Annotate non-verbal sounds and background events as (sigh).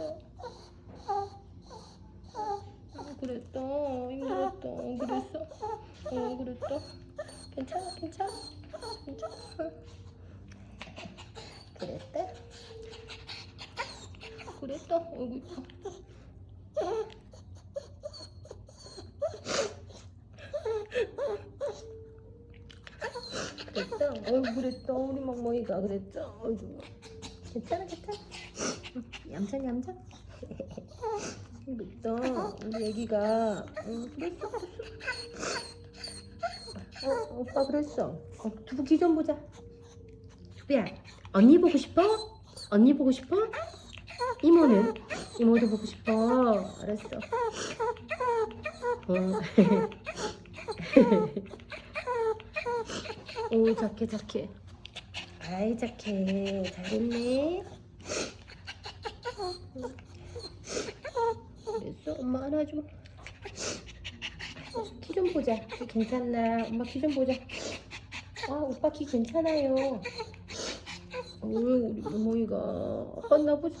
어, 그랬다. 힘들었다. 어, 그랬어? 어 그랬다. 괜찮아 괜찮아. 괜찮아 그랬다. 그랬다. 어이구 이뻐 그랬다. 어이구 그랬다. 우리 막머니가 그랬죠? 어이구 괜찮아 괜찮아. 얌전 얌전 그랬어 우리 애기가 응, 그랬어? 어, 오빠 그랬어. 어, 두부 기좀 보자. 두비야 언니 보고 싶어? 언니 보고 싶어? 이모는? 이모도 보고 싶어. 알았어. 어. (laughs) 오 착해 착해 아이 착해 잘했네 그랬어 엄마 안아줘 키 좀 보자. 키 괜찮나? 엄마 키 좀 보자. 아 오빠 키 괜찮아요. 오 우리 모모이가 아팠나 보자